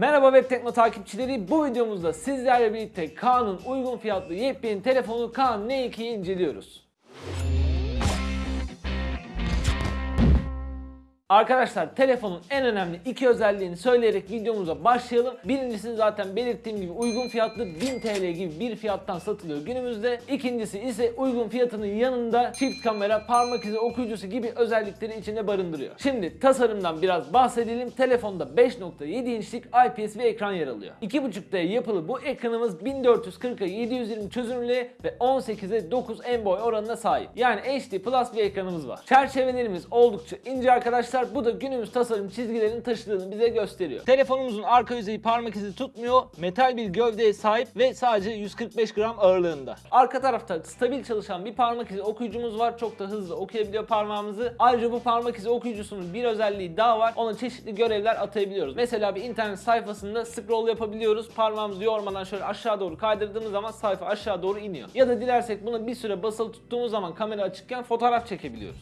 Merhaba Web Tekno takipçileri. Bu videomuzda sizlerle birlikte Kaan'ın uygun fiyatlı yepyeni telefonu Kaan N2'yi inceliyoruz. Arkadaşlar telefonun en önemli iki özelliğini söyleyerek videomuza başlayalım. Birincisi zaten belirttiğim gibi uygun fiyatlı 1000 TL gibi bir fiyattan satılıyor günümüzde. İkincisi ise uygun fiyatının yanında çift kamera, parmak izi okuyucusu gibi özellikleri içinde barındırıyor. Şimdi tasarımdan biraz bahsedelim. Telefonda 5.7 inçlik IPS bir ekran yer alıyor. 2.5D yapılı bu ekranımız 1440'a 720 çözünürlüğe ve 18'e 9 en boy oranına sahip. Yani HD Plus bir ekranımız var. Çerçevelerimiz oldukça ince arkadaşlar. Bu da günümüz tasarım çizgilerinin taşıdığını bize gösteriyor. Telefonumuzun arka yüzeyi parmak izi tutmuyor. Metal bir gövdeye sahip ve sadece 145 gram ağırlığında. Arka tarafta stabil çalışan bir parmak izi okuyucumuz var. Çok da hızlı okuyabiliyor parmağımızı. Ayrıca bu parmak izi okuyucusunun bir özelliği daha var. Ona çeşitli görevler atayabiliyoruz. Mesela bir internet sayfasında scroll yapabiliyoruz. Parmağımızı yormadan şöyle aşağı doğru kaydırdığımız zaman sayfa aşağı doğru iniyor. Ya da dilersek buna bir süre basılı tuttuğumuz zaman kamera açıkken fotoğraf çekebiliyoruz.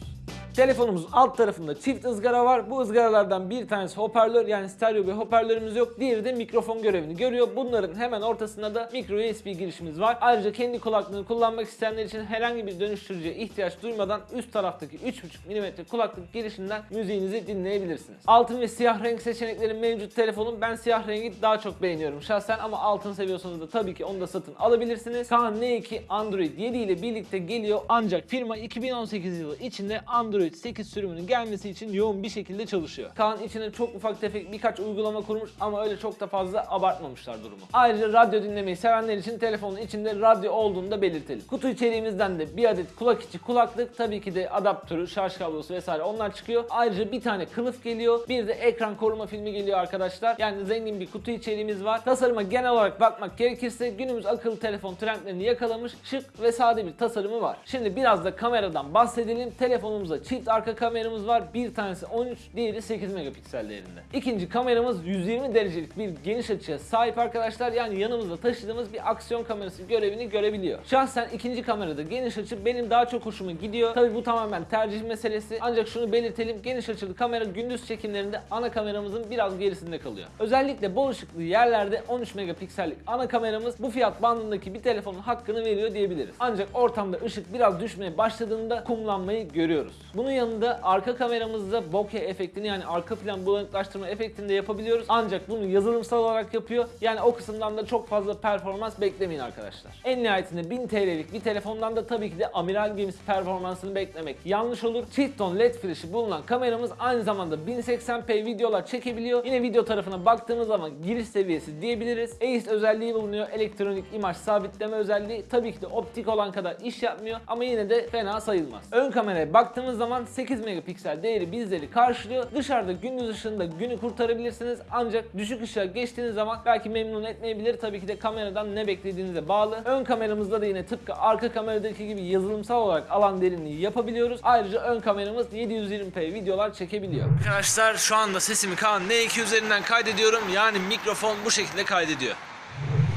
Telefonumuzun alt tarafında çift ızgara var. Bu ızgaralardan bir tanesi hoparlör yani stereo bir hoparlörümüz yok. Diğeri de mikrofon görevini görüyor. Bunların hemen ortasında da micro USB girişimiz var. Ayrıca kendi kulaklığını kullanmak isteyenler için herhangi bir dönüştürücüye ihtiyaç duymadan üst taraftaki 3.5 mm kulaklık girişinden müziğinizi dinleyebilirsiniz. Altın ve siyah renk seçenekleri mevcut telefonun. Ben siyah rengi daha çok beğeniyorum şahsen ama altın seviyorsanız da tabii ki onu da satın alabilirsiniz. Kaan N2 Android 7 ile birlikte geliyor ancak firma 2018 yılı içinde Android 8 sürümünün gelmesi için yoğun bir şekilde çalışıyor. Kaan içine çok ufak tefek birkaç uygulama kurmuş ama öyle çok da fazla abartmamışlar durumu. Ayrıca radyo dinlemeyi sevenler için telefonun içinde radyo olduğunu da belirtelim. Kutu içeriğimizden de bir adet kulak içi kulaklık, tabii ki de adaptörü, şarj kablosu vesaire onlar çıkıyor. Ayrıca bir tane kılıf geliyor. Bir de ekran koruma filmi geliyor arkadaşlar. Yani zengin bir kutu içeriğimiz var. Tasarıma genel olarak bakmak gerekirse günümüz akıllı telefon trendlerini yakalamış şık ve sade bir tasarımı var. Şimdi biraz da kameradan bahsedelim. Telefonumuzda çift arka kameramız var. Bir tanesi 13, diğeri 8 megapiksel değerinde. İkinci kameramız 120 derecelik bir geniş açıya sahip arkadaşlar. Yani yanımızda taşıdığımız bir aksiyon kamerası görevini görebiliyor. Şahsen ikinci kamerada geniş açı benim daha çok hoşuma gidiyor. Tabi bu tamamen tercih meselesi. Ancak şunu belirtelim. Geniş açılı kamera gündüz çekimlerinde ana kameramızın biraz gerisinde kalıyor. Özellikle bol ışıklı yerlerde 13 megapiksellik ana kameramız bu fiyat bandındaki bir telefonun hakkını veriyor diyebiliriz. Ancak ortamda ışık biraz düşmeye başladığında kumlanmayı görüyoruz. Bunun yanında arka kameramızda bokeh efektini yani arka plan bulanıklaştırma efektini de yapabiliyoruz. Ancak bunu yazılımsal olarak yapıyor. Yani o kısımdan da çok fazla performans beklemeyin arkadaşlar. En nihayetinde 1000 TL'lik bir telefondan da tabii ki de amiral gemisi performansını beklemek yanlış olur. Çift led flash'i bulunan kameramız aynı zamanda 1080p videolar çekebiliyor. Yine video tarafına baktığımız zaman giriş seviyesi diyebiliriz. ACE özelliği bulunuyor. Elektronik imaj sabitleme özelliği. Tabii ki de optik olan kadar iş yapmıyor ama yine de fena sayılmaz. Ön kameraya baktığımız zaman 8 megapiksel değeri bizleri karşılıyor. Dışarıda gündüz ışığında günü kurtarabilirsiniz ancak düşük ışığa geçtiğiniz zaman belki memnun etmeyebilir. Tabii ki de kameradan ne beklediğinize bağlı. Ön kameramızda da yine tıpkı arka kameradaki gibi yazılımsal olarak alan derinliği yapabiliyoruz. Ayrıca ön kameramız 720p videolar çekebiliyor. Arkadaşlar şu anda sesimi Kaan N2 üzerinden kaydediyorum. Yani mikrofon bu şekilde kaydediyor.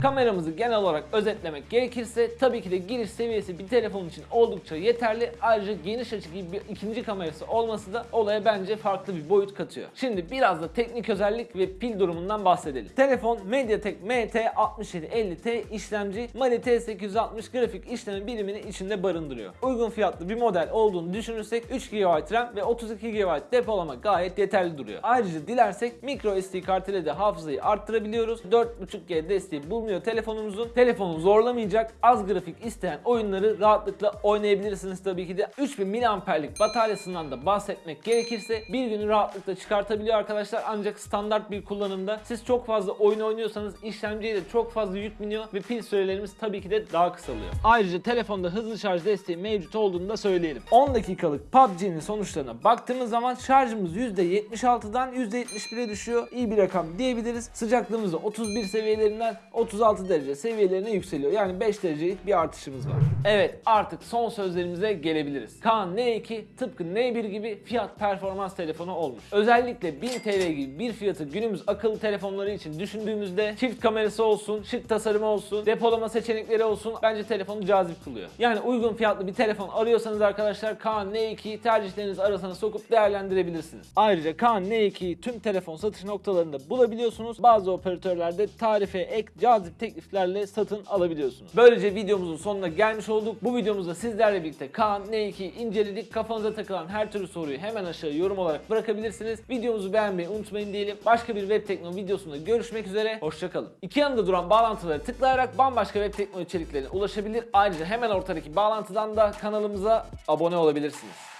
Kameramızı genel olarak özetlemek gerekirse tabii ki de giriş seviyesi bir telefon için oldukça yeterli. Ayrıca geniş açı gibi bir ikinci kamerası olması da olaya bence farklı bir boyut katıyor. Şimdi biraz da teknik özellik ve pil durumundan bahsedelim. Telefon MediaTek MT6750T işlemci Mali T860 grafik işleme birimini içinde barındırıyor. Uygun fiyatlı bir model olduğunu düşünürsek 3 GB RAM ve 32 GB depolama gayet yeterli duruyor. Ayrıca dilersek micro SD kart ile de hafızayı arttırabiliyoruz. 4.5G desteği bulunuyor telefonumuzun. Telefonu zorlamayacak, az grafik isteyen oyunları rahatlıkla oynayabilirsiniz tabii ki de. 3000 mAh'lik bataryasından da bahsetmek gerekirse bir günü rahatlıkla çıkartabiliyor arkadaşlar. Ancak standart bir kullanımda siz çok fazla oyun oynuyorsanız işlemciye de çok fazla yük biniyor ve pil sürelerimiz tabii ki de daha kısalıyor. Ayrıca telefonda hızlı şarj desteği mevcut olduğunu da söyleyelim. 10 dakikalık PUBG'nin sonuçlarına baktığımız zaman şarjımız %76'dan %71'e düşüyor. İyi bir rakam diyebiliriz. Sıcaklığımız da 31 seviyelerinden 30 36 derece seviyelerine yükseliyor. Yani 5 derecelik bir artışımız var. Evet artık son sözlerimize gelebiliriz. Kaan N2 tıpkı N1 gibi fiyat performans telefonu olmuş. Özellikle 1000 TL gibi bir fiyatı günümüz akıllı telefonları için düşündüğümüzde çift kamerası olsun, şık tasarımı olsun, depolama seçenekleri olsun bence telefonu cazip kılıyor. Yani uygun fiyatlı bir telefon arıyorsanız arkadaşlar Kaan N2'yi tercihleriniz arasına sokup değerlendirebilirsiniz. Ayrıca Kaan N2'yi tüm telefon satış noktalarında bulabiliyorsunuz. Bazı operatörlerde tarife ek cazip tekliflerle satın alabiliyorsunuz. Böylece videomuzun sonuna gelmiş olduk. Bu videomuzda sizlerle birlikte Kaan N2'yi inceledik. Kafanıza takılan her türlü soruyu hemen aşağı yorum olarak bırakabilirsiniz. Videomuzu beğenmeyi unutmayın diyelim. Başka bir web tekno videosunda görüşmek üzere. Hoşçakalın. İki yanında duran bağlantıları tıklayarak bambaşka web tekno içeriklerine ulaşabilir. Ayrıca hemen ortadaki bağlantıdan da kanalımıza abone olabilirsiniz.